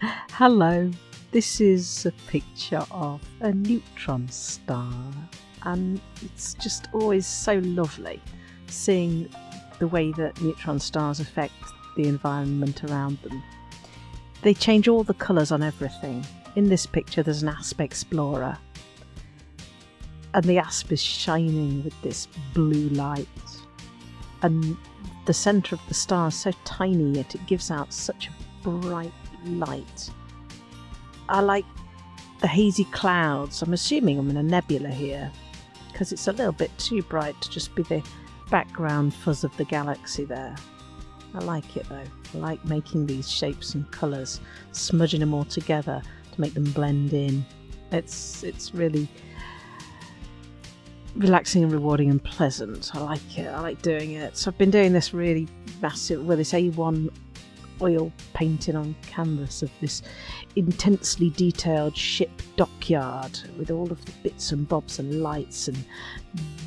Hello, this is a picture of a neutron star, and it's just always so lovely seeing the way that neutron stars affect the environment around them. They change all the colours on everything. In this picture, there's an asp explorer, and the asp is shining with this blue light, and the centre of the star is so tiny yet it gives out such a bright light. I like the hazy clouds. I'm assuming I'm in a nebula here because it's a little bit too bright to just be the background fuzz of the galaxy there. I like it though. I like making these shapes and colours, smudging them all together to make them blend in. It's it's really relaxing and rewarding and pleasant. I like it. I like doing it. So I've been doing this really massive, well, this A1 oil painting on canvas of this intensely detailed ship dockyard with all of the bits and bobs and lights and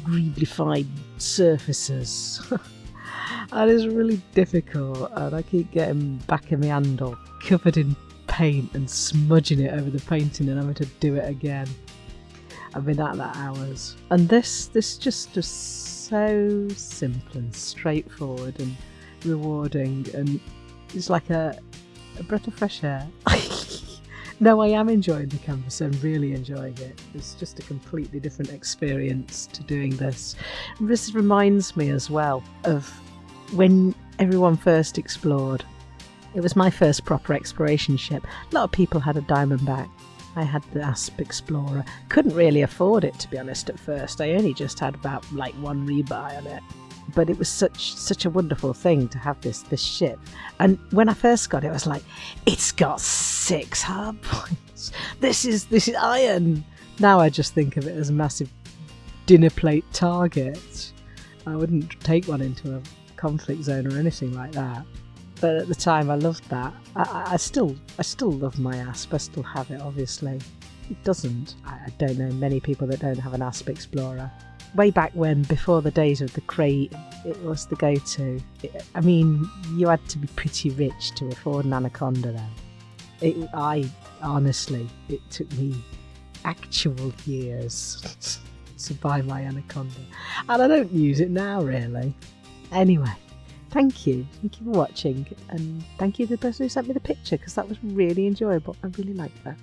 greeblified surfaces. and it's really difficult and I keep getting back in my handle covered in paint and smudging it over the painting and having to do it again. I've been at that hours. And this this just is so simple and straightforward and rewarding and it's like a, a breath of fresh air. no, I am enjoying the canvas. I'm really enjoying it. It's just a completely different experience to doing this. This reminds me as well of when everyone first explored. It was my first proper exploration ship. A lot of people had a Diamondback. I had the Asp Explorer. Couldn't really afford it to be honest at first. I only just had about like one rebuy on it but it was such such a wonderful thing to have this this ship. And when I first got it, I was like, it's got six hard points. This is this is iron. Now I just think of it as a massive dinner plate target. I wouldn't take one into a conflict zone or anything like that. But at the time, I loved that. I, I still, I still love my asp. I still have it, obviously. It doesn't. I don't know many people that don't have an asp explorer way back when, before the days of the Krait, it was the go to. I mean, you had to be pretty rich to afford an Anaconda then. It, I honestly, it took me actual years to buy my Anaconda, and I don't use it now really. Anyway, thank you, thank you for watching, and thank you to the person who sent me the picture because that was really enjoyable. I really liked that.